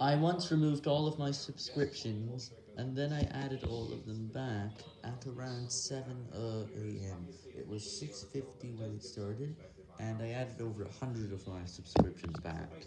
I once removed all of my subscriptions, and then I added all of them back at around 7am. Uh, it was 6.50 when it started, and I added over hundred of my subscriptions back.